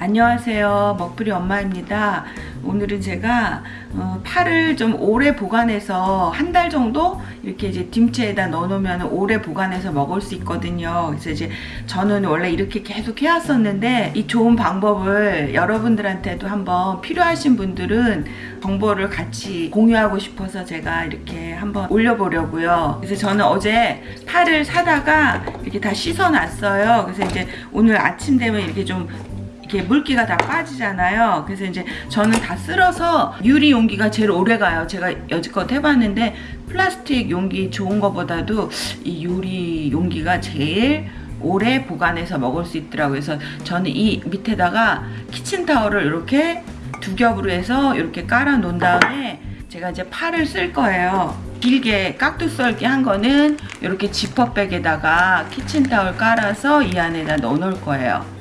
안녕하세요. 먹부리 엄마입니다. 오늘은 제가 어, 파를 좀 오래 보관해서 한 달 정도 이렇게 이제 김치에다 넣어 놓으면 오래 보관해서 먹을 수 있거든요. 그래서 이제 저는 원래 이렇게 계속 해왔었는데 이 좋은 방법을 여러분들한테도 한번 필요하신 분들은 정보를 같이 공유하고 싶어서 제가 이렇게 한번 올려보려고요. 그래서 저는 어제 파를 사다가 이렇게 다 씻어 놨어요. 그래서 이제 오늘 아침 되면 이렇게 좀 이렇게 물기가 다 빠지잖아요. 그래서 이제 저는 다 쓸어서 유리 용기가 제일 오래 가요. 제가 여지껏 해봤는데 플라스틱 용기 좋은 것보다도 이 유리 용기가 제일 오래 보관해서 먹을 수 있더라고요. 그래서 저는 이 밑에다가 키친타월을 이렇게 두 겹으로 해서 이렇게 깔아 놓은 다음에 제가 이제 팔을 쓸 거예요. 길게 깍두 썰기 한 거는 이렇게 지퍼백에다가 키친타월 깔아서 이 안에다 넣어 놓을 거예요.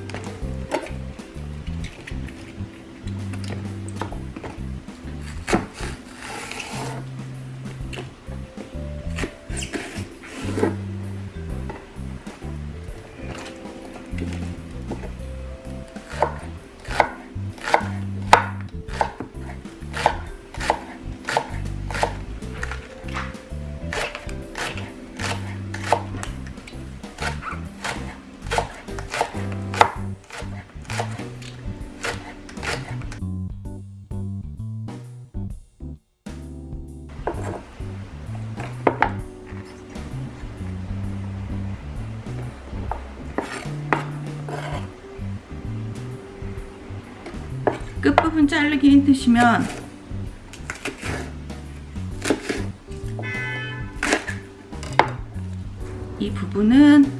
끝부분 자르기 힘드시면 이 부분은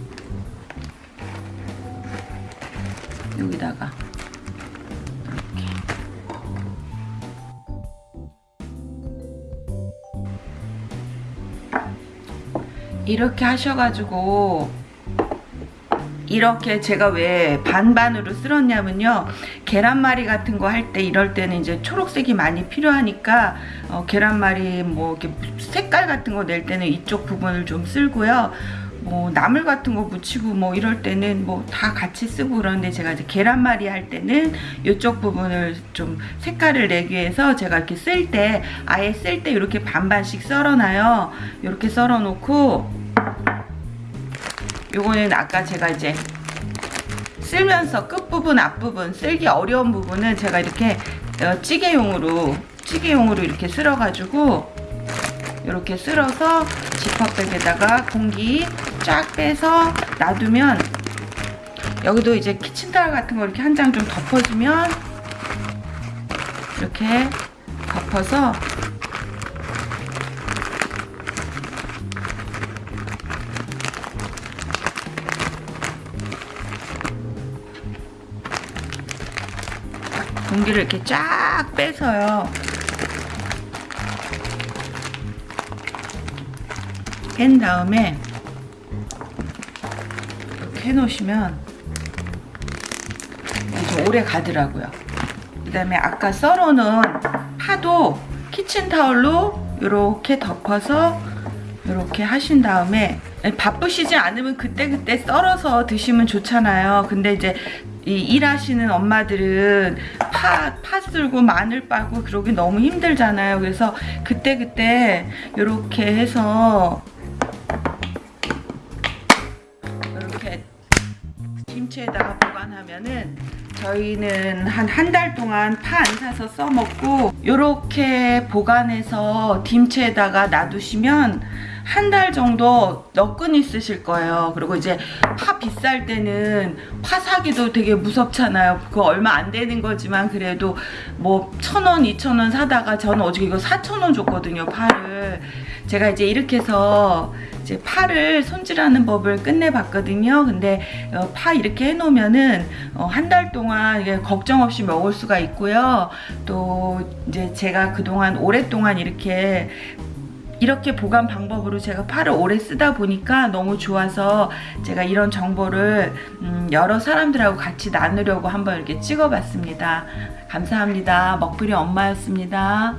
여기다가 이렇게. 이렇게 하셔가지고 이렇게 제가 왜 반반으로 쓸었냐면요. 계란말이 같은 거 할 때 이럴 때는 이제 초록색이 많이 필요하니까 어, 계란말이 뭐 이렇게 색깔 같은 거 낼 때는 이쪽 부분을 좀 쓸고요. 뭐 나물 같은 거 묻히고 뭐 이럴 때는 뭐 다 같이 쓰고 그러는데 제가 이제 계란말이 할 때는 이쪽 부분을 좀 색깔을 내기 위해서 제가 이렇게 쓸 때 아예 쓸 때 이렇게 반반씩 썰어놔요. 이렇게 썰어 놓고 요거는 아까 제가 이제 쓸면서 끝부분 앞부분 쓸기 어려운 부분은 제가 이렇게 어, 찌개용으로 찌개용으로 이렇게 쓸어 가지고 이렇게 쓸어서 지퍼백에다가 공기 쫙 빼서 놔두면 여기도 이제 키친타월 같은 거 이렇게 한 장 좀 덮어주면 이렇게 덮어서 공기를 이렇게 쫙 빼서요. 뺀 다음에 이렇게 해놓으시면 좀 오래 가더라고요. 그 다음에 아까 썰어놓은 파도 키친타올로 이렇게 덮어서 이렇게 하신 다음에 바쁘시지 않으면 그때그때 썰어서 드시면 좋잖아요. 근데 이제 이 일하시는 엄마들은 파, 파 쓸고 마늘 빠고 그러기 너무 힘들잖아요. 그래서 그때그때 이렇게 해서 이렇게 김치에다가 보관하면은 저희는 한 한 달 동안 파 안 사서 써먹고 이렇게 보관해서 김치에다가 놔두시면 한 달 정도 너끈히 쓰실 거예요. 그리고 이제 파 비쌀 때는 파 사기도 되게 무섭잖아요. 그거 얼마 안 되는 거지만 그래도 뭐 천 원, 이천 원 사다가 저는 어저께 이거 사천 원 줬거든요. 파를. 제가 이제 이렇게 해서 이제 파를 손질하는 법을 끝내봤거든요. 근데 어, 파 이렇게 해놓으면은 어, 한달 동안 걱정 없이 먹을 수가 있고요. 또 이제 제가 그동안 오랫동안 이렇게 이렇게 보관 방법으로 제가 팔을 오래 쓰다 보니까 너무 좋아서 제가 이런 정보를 음 여러 사람들하고 같이 나누려고 한번 이렇게 찍어봤습니다. 감사합니다. 먹부리 엄마였습니다.